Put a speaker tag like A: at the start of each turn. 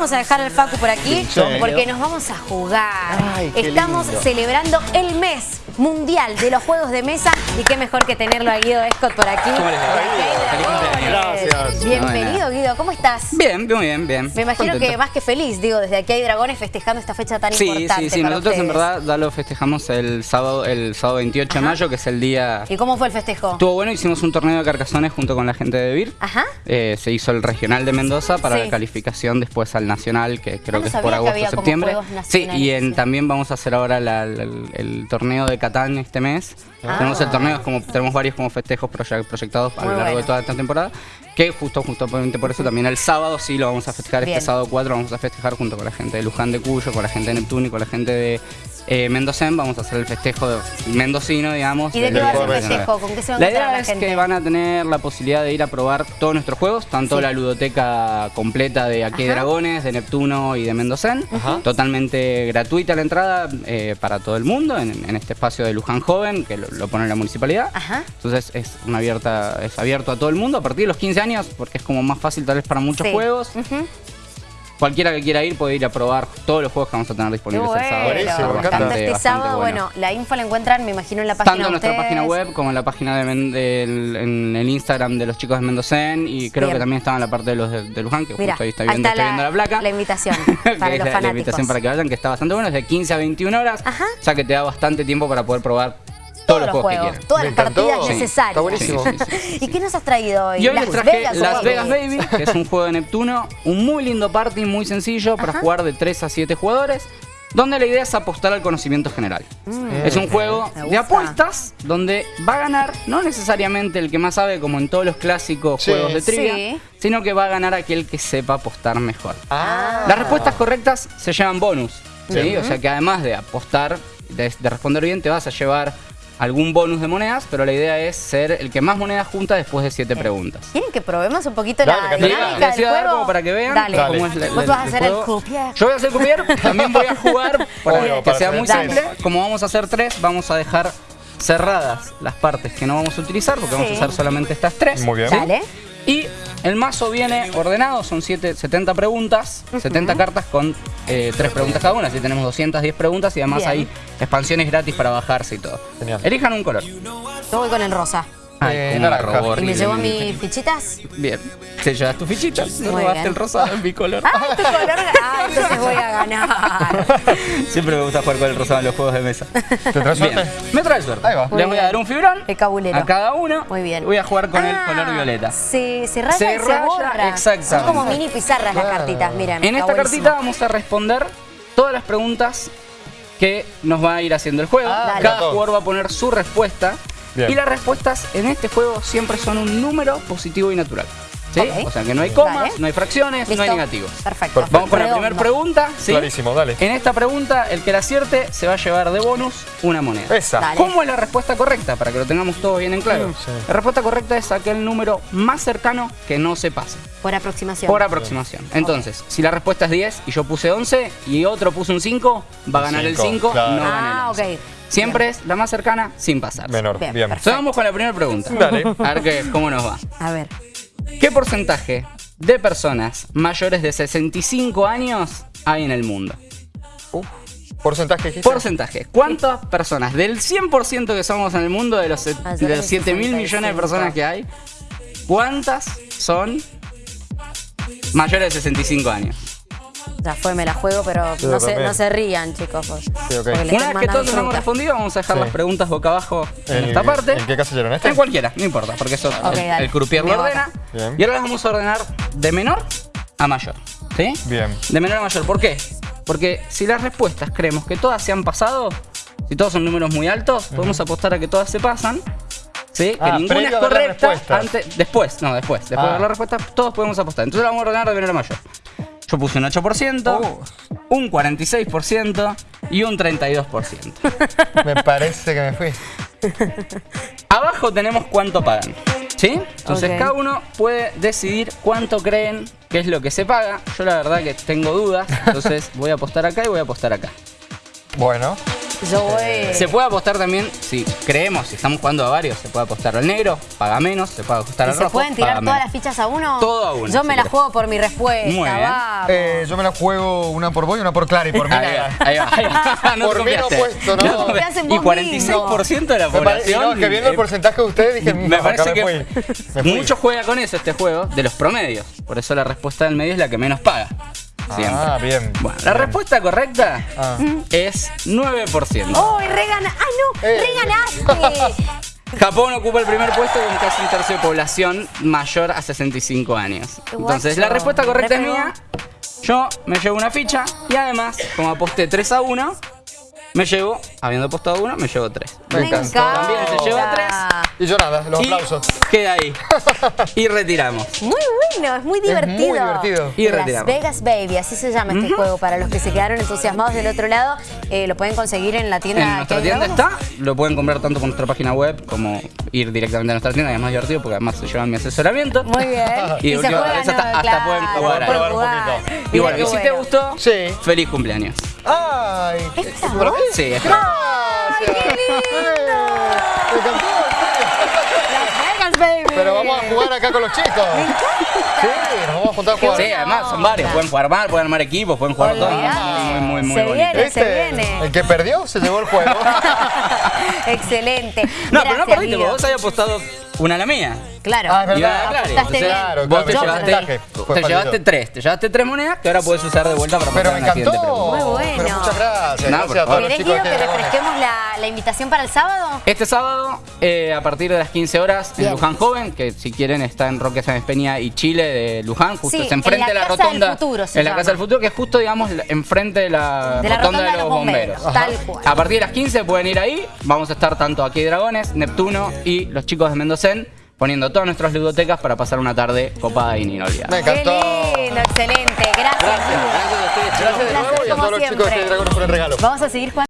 A: vamos a dejar al Facu por aquí porque nos vamos a jugar.
B: Ay,
A: Estamos
B: lindo.
A: celebrando el mes mundial de los juegos de mesa y qué mejor que tenerlo a Guido Escot por aquí.
C: ¿Cómo les va?
B: Gracias.
A: Bienvenido Guido, ¿cómo estás?
C: Bien, muy bien, bien.
A: Me imagino
C: Contento.
A: que más que feliz, digo, desde aquí hay dragones festejando esta fecha tan
C: Sí,
A: importante
C: sí, sí.
A: para
C: Nosotros en verdad ya lo festejamos el sábado, el sábado 28 de mayo, que es el día...
A: ¿Y cómo fue el festejo?
C: Estuvo bueno, hicimos un torneo de carcazones junto con la gente de Vir.
A: Ajá.
C: Eh, se hizo el regional de Mendoza para
A: Sí.
C: la calificación después al nacional, que creo
A: no
C: que es por
A: que
C: agosto
A: había como
C: septiembre. Sí, y en,
A: sí.
C: también vamos a hacer ahora la- la- el, el torneo de Catán este mes.
A: Ah.
C: Tenemos el torneo, es como, tenemos varios como festejos proye- proyectados a lo largo
A: bueno.
C: de toda esta temporada. Que justo, justamente por eso también el sábado sí lo vamos a festejar.
A: Bien.
C: Este sábado 4 vamos a festejar junto con la gente de Luján de Cuyo, con la gente de Neptuno y con la gente de eh, Mendocén. Vamos a hacer el festejo de- mendocino, digamos.
A: ¿Y de
C: del
A: qué va a ser el festejo? ¿Con qué se va a
C: la idea
A: la
C: es
A: gente?
C: que van a tener la posibilidad de ir a probar todos nuestros juegos, tanto
A: Sí.
C: la ludoteca completa de Aquí
A: Ajá.
C: Dragones, de Neptuno y de Mendocén,
B: Ajá.
C: totalmente gratuita la entrada eh, para todo el mundo en, en este espacio de Luján Joven, que lo, lo pone la municipalidad.
A: Ajá.
C: Entonces es una abierta, es abierto a todo el mundo a partir de los 15 años, porque es como más fácil tal vez para muchos
A: Sí.
C: juegos. Cualquiera que quiera ir puede ir a probar todos los juegos que vamos a tener disponibles
A: bueno.
C: el sábado.
A: Tanto
C: Bastante-
A: este
C: bastante
A: sábado,
C: bueno.
A: bueno, la info la encuentran, me imagino, en la página
C: Tanto en nuestra página web como en la página de Men- del- en el Instagram de los chicos de Mendocén y creo
A: Bien.
C: que también estaba en la parte de los de, de Luján, que
A: Mira,
C: justo ahí está viendo,
A: está la-
C: viendo la placa.
A: la invitación para los
C: la- invitación para que vayan, que está bastante bueno, es de 15 a 21 horas,
A: Ajá.
C: ya que te da bastante tiempo para poder probar todos, los juegos, que quieran.
A: todas
B: Me
A: las
B: encantó.
A: partidas
B: Sí,
A: necesarias.
B: está buenísimo.
C: Sí, sí, sí,
A: ¿Y qué nos has traído hoy?
C: Y hoy
A: Las
C: les traje
A: Vegas,
C: Las
A: Baby.
C: Vegas Baby, que es un juego de Neptuno, un muy lindo party, muy sencillo para
A: Ajá.
C: jugar de 3 a 7 jugadores, donde la idea es apostar al conocimiento general. Es un juego
A: Mm.
C: De apuestas donde va a ganar no necesariamente el que más sabe como en todos los clásicos
B: Sí.
C: juegos de trivia,
A: Sí.
C: sino que va a ganar aquel que sepa apostar mejor.
B: Ah.
C: Las respuestas correctas se llevan bonus. O sea que además de apostar, de, de responder bien, te vas a llevar algún bonus de monedas, pero la idea es ser el que más monedas junta después de siete preguntas.
A: ¿Quieren que probemos un poquito
B: Dale,
A: la dinámica
C: Les
A: del
C: dar
A: juego?
C: como para que vean
A: Dale.
B: Dale.
C: cómo es la-
A: Vos vas a ser el croupier.
C: Yo voy a ser croupier, también voy a jugar para
B: Obvio,
C: que
B: para
C: sea muy
A: Dale.
C: simple. Como vamos a hacer tres, vamos a dejar cerradas las partes que no vamos a utilizar, porque vamos a usar solamente estas tres.
B: Muy bien.
A: Dale.
C: Y el mazo viene ordenado, son siete, 70 preguntas, 70 cartas con eh, tres preguntas cada una, así tenemos 210 preguntas y además
A: Bien.
C: hay expansiones gratis para bajarse y todo.
B: Genial.
C: Elijan un color.
A: Yo voy con el rosa.
C: Ay,
B: Eh, naranja.
A: ¿Y me llevo mis fichitas?
C: Bien, te llevas tu fichita, no
A: Muy
C: robaste
A: bien.
C: el rosado en mi color.
A: ¡Ah, tu color! ¡Ah, entonces voy a ganar!
C: Siempre me gusta jugar con el rosado en los juegos de mesa.
B: ¿Te traes
C: Bien,
B: suerte?
C: me trae suerte.
B: Ahí va.
A: Muy
C: Les voy a dar un fibrón
A: El cabulero.
C: a cada uno.
A: Muy bien.
C: Voy a jugar con el
A: Ah,
C: color violeta.
A: Se, se raya
C: Se
A: y se borra.
C: exactamente.
A: Son como mini pizarras las cartitas, miren.
C: En esta
A: buenísimo.
C: cartita vamos a responder todas las preguntas que nos va a ir haciendo el juego.
B: Ah.
C: Cada jugador va a poner su respuesta.
B: Bien.
C: Y las respuestas en este juego siempre son un número positivo y natural. ¿Sí? O sea que no hay comas,
A: Vale.
C: no hay fracciones, no hay negativos.
A: Perfecto.
B: Perfecto.
C: Vamos con la primera pregunta. ¿sí?
B: Clarísimo, dale.
C: En esta pregunta, el que la acierte se va a llevar de bonus una moneda.
B: Esa.
A: Dale.
C: ¿Cómo es la respuesta correcta? Para que lo tengamos todo bien en claro.
B: Sí.
C: La respuesta correcta es aquel número más cercano que no se pase.
A: Por aproximación.
C: Por aproximación. Entonces, si la respuesta es 10 y yo puse 11 y otro puso un 5, va a ganar el
B: Cinco,
C: 5,
B: claro.
C: no gana el
A: Ah,
C: 11.
A: ok.
C: Siempre es la más cercana sin pasar.
B: Menor.
A: Bien,
B: Bien.
C: Entonces vamos con la primera pregunta.
B: Dale.
C: A ver qué- cómo nos va.
A: A ver.
C: ¿Qué porcentaje de personas mayores de 65 años hay en el mundo?
B: Uh, ¿Porcentaje dijiste?
C: Porcentaje. ¿Cuántas personas del 100% que somos en el mundo, de los,
A: Mayores
C: de los 7 mil millones de
A: 65?
C: personas que hay, cuántas son mayores de 65 años?
A: Ya fue, me la juego, pero no se, no se rían, chicos. pues,
B: Sí,
C: Una
A: estoy
C: vez que todos hemos
A: fruta.
C: respondido, vamos a dejar
B: Sí.
C: las preguntas boca abajo en
B: ¿En
C: esta parte.
B: ¿En qué casillero? ¿En este?
C: En cualquiera, no importa, porque eso el, el croupier lo ordena.
B: Bien.
C: Y ahora las vamos a ordenar de menor a mayor. ¿Sí?
B: Bien.
C: De menor a mayor. ¿Por qué? Porque si las respuestas creemos que todas se han pasado, si todos son números muy altos, podemos apostar a que todas se pasan. ¿Sí?
B: Ah,
C: que ninguna
B: previo
C: es correcta. Antes, después, no, después. Después
B: Ah.
C: de ver la respuesta, todos podemos apostar. Entonces la vamos a ordenar de menor a mayor. Yo puse un 8%,
B: Uh.
C: un 46% y un 32%.
B: Me parece que me fui.
C: Abajo tenemos cuánto pagan. ¿Sí? Entonces cada uno puede decidir cuánto creen que es lo que se paga. Yo la verdad que tengo dudas, entonces voy a apostar acá y voy a apostar acá.
B: Bueno.
A: Yo voy.
C: Se puede apostar también, si creemos, si estamos jugando a varios, se puede apostar al negro, paga menos, se puede apostar
A: ¿Y
C: al
A: se
C: rojo,
A: pueden tirar
C: paga
A: todas
C: menos.
A: las fichas a uno?
C: Todo a uno,
A: Yo
C: si
A: me la
C: querés.
A: juego por mi respuesta.
C: Muy bien.
A: Vamos.
B: Eh, yo me la juego una por vos y una por Clara y por mí
C: Ahí va, ahí va, ahí va. No te
B: Por mí no puesto, no. No
C: Y
A: vos
C: 46% de la población.
B: no, que viendo el
C: eh,
B: porcentaje de ustedes dije,
C: Me
B: "Mm,
C: parece que
B: me fui. Me fui.
C: mucho juega con eso este juego, de los promedios. Por eso la respuesta del medio es la que menos paga. Siempre.
B: Ah, bien.
C: Bueno, la respuesta correcta
B: Ah.
C: es 9%.
A: ¡Oh, y regana! ¡Ay, no!
B: Eh.
A: ¡Reganaste!
C: Japón ocupa el primer puesto con casi un tercio de población mayor a 65 años. Entonces, la respuesta correcta es mía. Yo me llevo una ficha y además, como aposté 3 a 1, me llevo, habiendo apostado 1, me llevo 3.
B: Me
A: encanta.
C: También se lleva tres.
B: Y yo nada, los
C: Y
B: aplausos.
C: queda ahí. Y retiramos.
A: Muy bueno, es muy divertido.
B: muy divertido.
C: Y
A: Las
C: retiramos.
A: Vegas Baby, así se llama este juego. Para los que se quedaron entusiasmados del otro lado, eh, lo pueden conseguir en la tienda.
C: En nuestra tienda está, lo pueden comprar tanto por nuestra página web como ir directamente a nuestra tienda, que es más divertido porque además se llevan mi asesoramiento.
A: Muy bien.
C: Y,
A: se
C: última
A: juegan,
C: vez hasta,
A: no,
C: hasta
A: claro,
C: pueden jugar
B: pueden probar un poquito.
C: Y bueno, y si te gustó,
B: Sí.
C: feliz cumpleaños.
B: ¡Ay!
A: ¿Esta
B: ¿Para mí?
C: Sí, es
B: Gracias.
A: ¡Ay, qué lindo! Las Vegas Baby.
B: Pero vamos a jugar acá con los chicos. Sí, nos vamos a juntar a jugar.
C: Sí, además son varios, pueden jugar mal, pueden armar equipos, pueden jugar todo. Muy, muy, muy
A: Se
C: bonito.
A: viene. se viene.
B: El que perdió se llevó el juego.
A: Excelente.
C: No, pero no perdiste, vos habías apostado una a la mía.
A: Claro.
B: Ah, es verdad. Claro,
C: Vos te llevaste, te tres, te llevaste tres monedas que ahora puedes usar de vuelta para
B: Pero
C: pasar
B: me encantó.
A: Muy bueno.
B: Pero muchas gracias.
C: No,
B: gracias a todos
C: favor.
B: los
A: ¿Querés,
B: chicos
A: Guido,
B: de
A: que refresquemos la, la invitación para el sábado?
C: Este sábado, eh, a partir de las 15 horas,
A: Bien.
C: en Luján Joven, que si quieren está en Roque Sáenz Peña y Chile de Luján, justo
A: Sí,
C: enfrente de la
A: Casa del
C: rotonda.
A: Futuro se
C: en la. Casa del Futuro, que es justo, digamos, enfrente de la,
A: De la
C: rotonda, de los bomberos.
A: Tal cual.
C: A partir de las 15 pueden ir ahí. Vamos a estar tanto aquí Dragones, Neptuno y los chicos de Poniendo todas nuestras ludotecas para pasar una tarde copada e inolvidable.
B: Me
A: Qué
B: encantó.
A: lindo, excelente. Gracias.
C: Gracias, gracias a ustedes.
B: Gracias de nuevo y a todos los chicos de. Dragones por el regalo.
A: Vamos a seguir jugando.